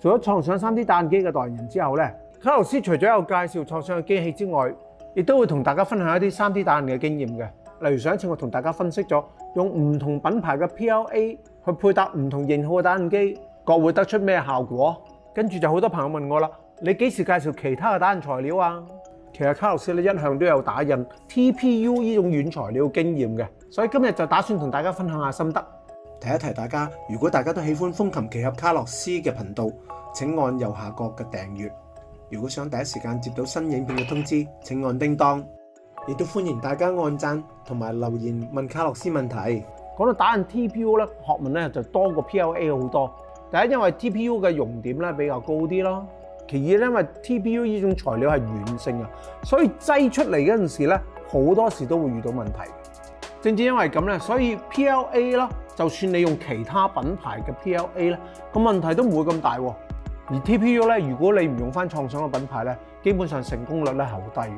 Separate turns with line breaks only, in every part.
做咗創想 3D 打印機嘅代言人之後咧，卡洛斯除咗有介紹創想嘅機器之外，亦都會同大家分享一啲 3D 打印嘅經驗嘅。例如上一次我同大家分析咗用唔同品牌嘅 PLA 去配搭唔同型號嘅打印機，各會得出咩效果。跟住就好多朋友問我啦，你幾時介紹其他嘅打印材料啊？其實卡洛斯咧一向都有打印 TPU 呢種軟材料經驗嘅，所以今日就打算同大家分享下心得。
提一提大家，如果大家都喜歡風琴奇侠卡洛斯嘅頻道，請按右下角嘅訂閱。如果想第一時間接到新影片嘅通知，請按叮當。亦都歡迎大家按讚同埋留言問卡洛斯問題。
講到打印 TPU 咧，學問咧就多過 PLA 好多。第一，因為 TPU 嘅熔點咧比較高啲咯。其二咧，因為 TPU 呢種材料係軟性啊，所以挤出嚟嗰陣時咧，好多時都會遇到問題。正正因為咁咧，所以 PLA 啦，就算你用其他品牌嘅 PLA 咧，個問題都唔會咁大。而 TPU 咧，如果你唔用翻創想嘅品牌咧，基本上成功率咧係好低嘅。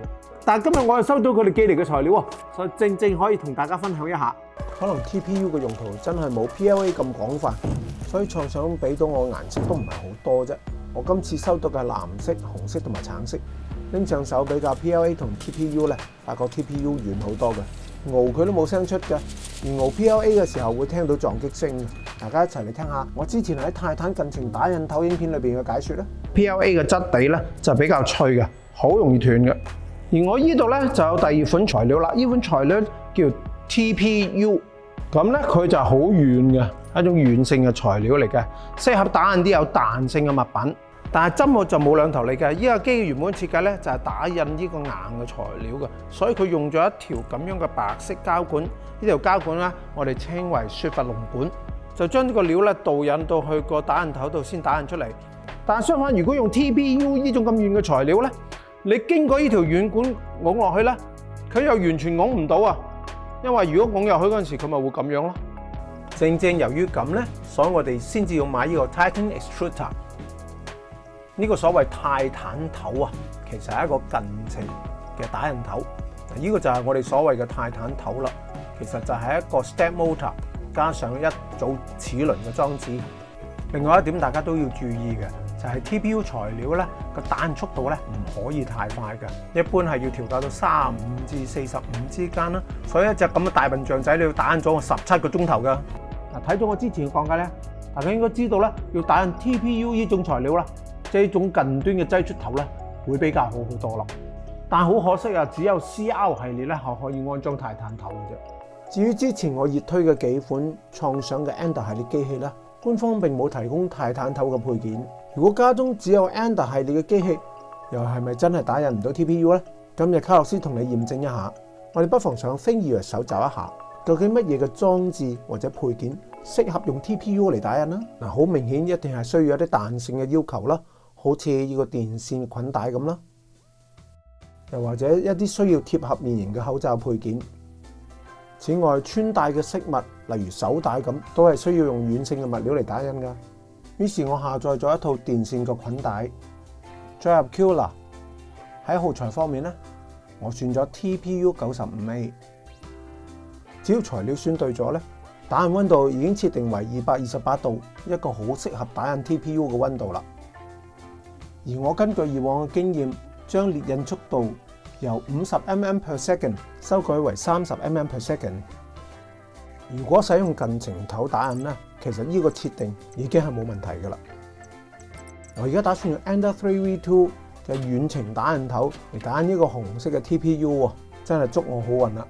但今日我係收到佢哋寄嚟嘅材料啊，所以正正可以同大家分享一下。
可能 TPU 嘅用途真係冇 PLA 咁廣泛，所以創想俾到我顏色都唔係好多啫。我今次收到嘅藍色、紅色同埋橙色。拎上手比較 PLA 同 TPU 咧，發覺 TPU 軟好多嘅。熬佢都冇声出嘅，而熬 PLA 嘅时候会听到撞击声大家一齐嚟听下。我之前喺泰坦近程打印投影片里边嘅解说咧
，PLA 嘅质地咧就比较脆嘅，好容易断嘅。而我呢度咧就有第二款材料啦，呢款材料叫 TPU，咁咧佢就好软嘅，一种软性嘅材料嚟嘅，适合打印啲有弹性嘅物品。但係針我就冇兩頭嚟㗎，依架機原本設計咧就係打印呢個硬嘅材料㗎，所以佢用咗一條咁樣嘅白色膠管，呢條膠管咧我哋稱為雪佛龍管，就將呢個料咧導引到去個打印頭度先打印出嚟。但相反，如果用 t b u 呢種咁軟嘅材料咧，你經過呢條軟管拱落去咧，佢又完全拱唔到啊，因為如果拱入去嗰陣時佢咪會咁樣咯。正正由於咁咧，所以我哋先至要買呢個 Titan Extruder。呢個所謂泰坦頭啊，其實係一個近程嘅打印頭。呢個就係我哋所謂嘅泰坦頭啦。其實就係一個 step motor 加上一組齒輪嘅裝置。另外一點，大家都要注意嘅就係 TPU 材料咧個打印速度咧唔可以太快嘅，一般係要調校到三十五至四十五之間啦。所以一隻咁嘅大笨象仔你要打印咗我十七個鐘頭㗎。嗱，睇咗我之前嘅講解咧，大家應該知道咧要打印 TPU 呢種材料啦。即种種近端嘅擠出頭咧，會比較好好多咯。但好可惜啊，只有 C r 系列咧，可可以安裝泰坦頭嘅啫。
至於之前我熱推嘅幾款創想嘅 Ender 系列機器咧，官方並冇提供泰坦頭嘅配件。如果家中只有 Ender 系列嘅機器，又係咪真係打印唔到 TPU 咧？今日卡洛斯同你驗證一下，我哋不妨上星 r 搜集一下，究竟乜嘢嘅裝置或者配件適合用 TPU 嚟打印啦？嗱，好明顯一定係需要有啲彈性嘅要求啦。好似要個電線捆帶咁啦，又或者一啲需要貼合面型嘅口罩配件。此外，穿帶嘅飾物，例如手帶咁，都係需要用軟性嘅物料嚟打印噶。於是，我下載咗一套電線嘅捆帶，再入 q l r a 喺耗材方面咧，我選咗 TPU 九十五 A。只要材料選對咗咧，打印温度已經設定為二百二十八度，一個好適合打印 TPU 嘅温度啦。而我根據以往嘅經驗，將列印速度由五十 mm per second 修改為三十 mm per second。如果使用近程頭打印咧，其實呢個設定已經係冇問題噶啦。我而家打算用 Ender 3 V2 嘅遠程打印頭嚟打印呢個紅色嘅 TPU 喎，真係祝我好運啦！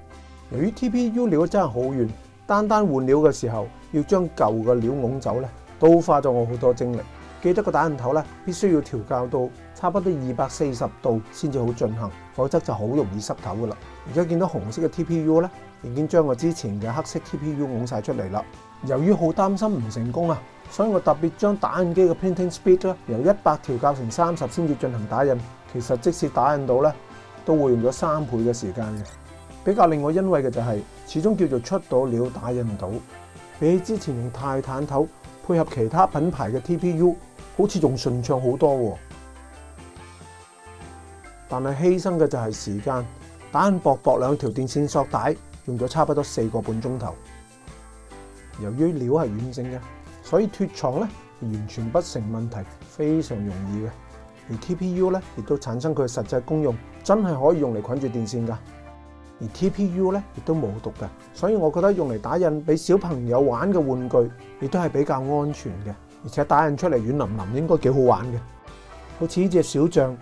由於 TPU 料真係好軟，單單換料嘅時候要將舊嘅料拱走咧，都花咗我好多精力。記得個打印頭咧，必須要調校到差不多二百四十度先至好進行，否則就好容易濕頭噶啦。而家見到紅色嘅 TPU 咧，已經將我之前嘅黑色 TPU 拱曬出嚟啦。由於好擔心唔成功啊，所以我特別將打印機嘅 Printing Speed 咧由一百調校成三十先至進行打印。其實即使打印到咧，都會用咗三倍嘅時間嘅。比較令我欣慰嘅就係，始終叫做出到了打印到，比起之前用泰坦頭配合其他品牌嘅 TPU。好似仲順暢好多喎，但係犧牲嘅就係時間。打印薄薄兩條電線索帶，用咗差不多四個半鐘頭。由於料係軟性嘅，所以脱廠咧完全不成問題，非常容易嘅。而 TPU 咧亦都產生佢實際功用，真係可以用嚟捆住電線㗎。而 TPU 咧亦都冇毒嘅，所以我覺得用嚟打印俾小朋友玩嘅玩具，亦都係比較安全嘅。而且打印出嚟软淋淋应该几好玩嘅，好似呢只小象，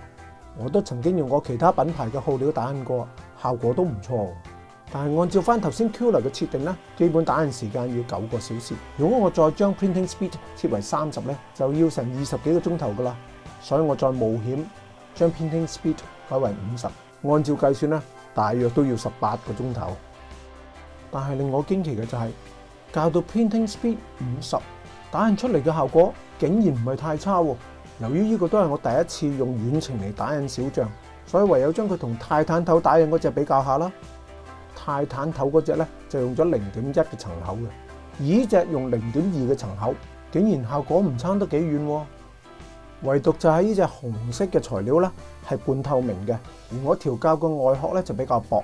我都曾经用过其他品牌嘅耗料打印过，效果都唔错。但系按照翻头先 l u r a 嘅设定咧，基本打印时间要九个小时。如果我再将 Printing Speed 设为三十咧，就要成二十几个钟头噶啦。所以我再冒险将 Printing Speed 改为五十，按照计算咧，大约都要十八个钟头。但系令我惊奇嘅就系，教到 Printing Speed 五十。打印出嚟嘅效果竟然唔系太差喎。由于呢个都系我第一次用远程嚟打印小象，所以唯有将佢同泰坦头打印嗰只比较下啦。泰坦头嗰只咧就用咗零点一嘅层口嘅，而呢只用零点二嘅层口，竟然效果唔差得几远。唯独就系呢只红色嘅材料啦，系半透明嘅，而我调教个外壳咧就比较薄，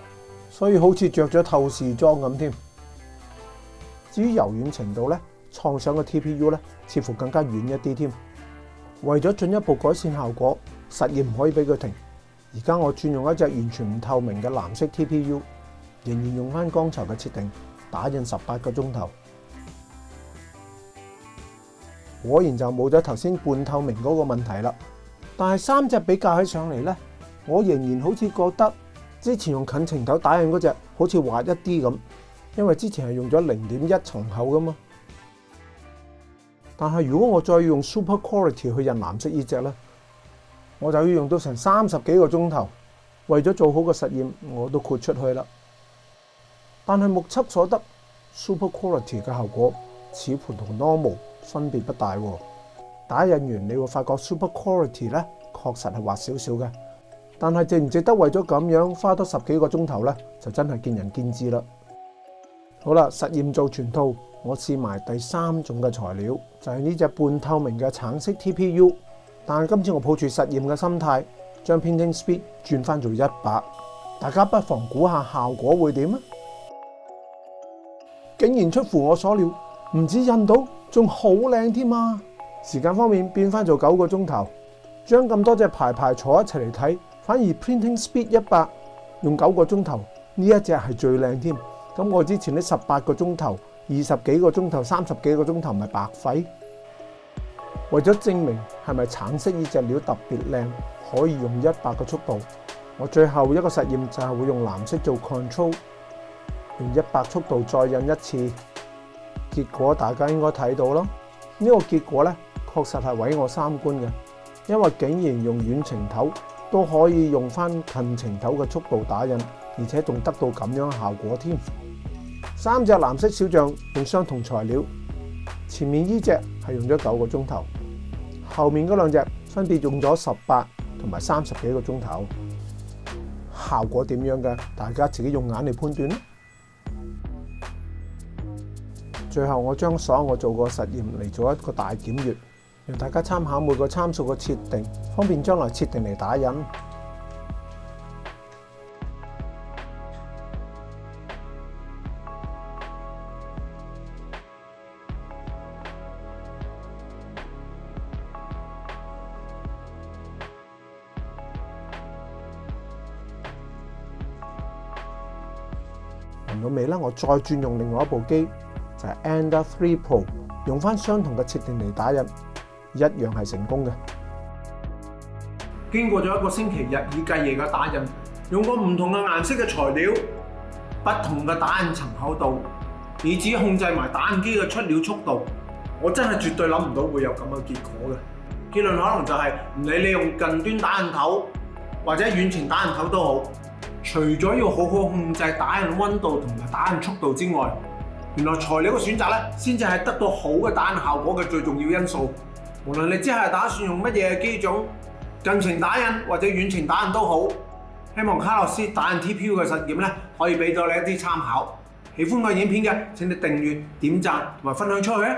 所以好似着咗透视装咁添。至于柔软程度咧？创想嘅 TPU 咧，似乎更加远一啲添。为咗进一步改善效果，实验唔可以俾佢停。而家我转用一只完全唔透明嘅蓝色 TPU，仍然用翻光才嘅设定，打印十八个钟头，果然就冇咗头先半透明嗰个问题啦。但系三只比较起上嚟咧，我仍然好似觉得之前用近程头打印嗰只好似滑一啲咁，因为之前系用咗零点一层厚噶嘛。但系如果我再用 Super Quality 去印蓝色呢只咧，我就要用到成三十几个钟头，为咗做好个实验，我都豁出去啦。但系目测所得 Super Quality 嘅效果，此乎同 Normal 分別不大。打印完你会发觉 Super Quality 咧，確實係滑少少嘅，但係值唔值得為咗咁樣花多十幾個鐘頭咧，就真係見仁見智啦。好啦，實驗做全套。我试埋第三种嘅材料，就系呢只半透明嘅橙色 TPU。但系今次我抱住实验嘅心态，将 p a i n t i n g Speed 转翻做一百，大家不妨估下效果会点啊！竟然出乎我所料，唔止印到，仲好靓添啊！时间方面变翻做九个钟头，将咁多只牌牌坐一齐嚟睇，反而 p a i n t i n g Speed 一百用九个钟头呢一只系最靓添。咁我之前呢十八个钟头。二十幾個鐘頭、三十幾個鐘頭咪白費。為咗證明係咪橙色呢只料特別靚，可以用一百個速度，我最後一個實驗就係會用藍色做 control，用一百速度再印一次。結果大家應該睇到咯，呢個結果咧確實係毀我三觀嘅，因為竟然用遠程頭都可以用翻近程頭嘅速度打印，而且仲得到咁樣效果添。三只蓝色小象用相同材料，前面依只系用咗九个钟头，后面嗰两只分别用咗十八同埋三十几个钟头，效果点样嘅？大家自己用眼嚟判断最后我将所有我做过实验嚟做一个大检阅，让大家参考每个参数嘅设定，方便将来设定嚟打印。到尾啦，我再转用另外一部机，就系 Endeavour Pro，用翻相同嘅设定嚟打印，一样系成功嘅。经过咗一个星期日以继夜嘅打印，用过唔同嘅颜色嘅材料，不同嘅打印层厚度，以至控制埋打印机嘅出料速度，我真系绝对谂唔到会有咁嘅结果嘅。结论可能就系唔理你用近端打印头或者远程打印头都好。除咗要好好控制打印温度同埋打印速度之外，原来材料嘅选择咧，先至系得到好嘅打印效果嘅最重要因素。无论你之後打算用乜嘢机种、近程打印或者远程打印都好，希望卡洛斯打印 TPU 嘅实验咧，可以俾到你一啲参考。喜欢我影片嘅，请你订阅、点赞同埋分享出去。